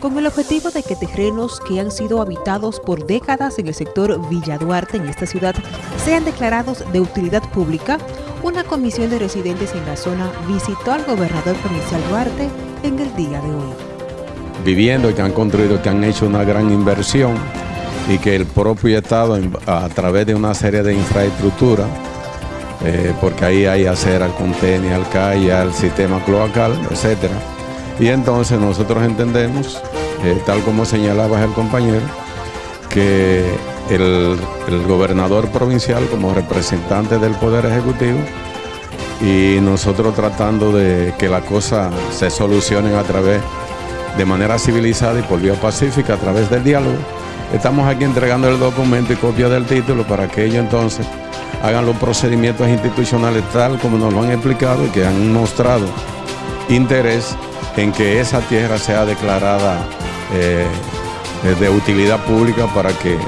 con el objetivo de que terrenos que han sido habitados por décadas en el sector Villa Duarte en esta ciudad sean declarados de utilidad pública, una comisión de residentes en la zona visitó al gobernador provincial Duarte en el día de hoy. Viviendo que han construido, que han hecho una gran inversión y que el propio Estado a través de una serie de infraestructura, eh, porque ahí hay acera, al contenido, al calle, al sistema cloacal, etcétera. Y entonces nosotros entendemos, eh, tal como señalaba el compañero, que el, gobernador provincial como representante del Poder Ejecutivo y nosotros tratando de que las cosas se solucionen a través de manera civilizada y por vía pacífica a través del diálogo. Estamos aquí entregando el documento y copia del título para que ellos entonces hagan los procedimientos institucionales tal como nos lo han explicado y que han mostrado interés en que esa tierra sea declarada eh, de utilidad pública para que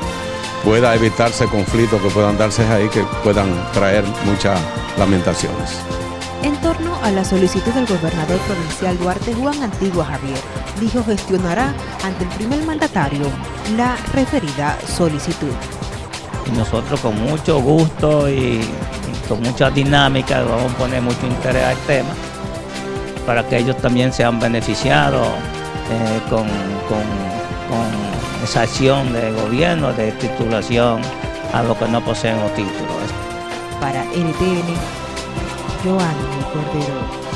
pueda evitarse conflictos que puedan darse ahí, que puedan traer muchas lamentaciones. En torno a la solicitud del gobernador provincial Duarte Juan Antigua Javier, dijo gestionará ante el primer mandatario la referida solicitud. Y nosotros con mucho gusto y, con mucha dinámica vamos a poner mucho interés al tema para que ellos también sean beneficiados eh, con, esa acción de gobierno de titulación a los que no poseen los títulos. Para NTN, Joanny Cordero.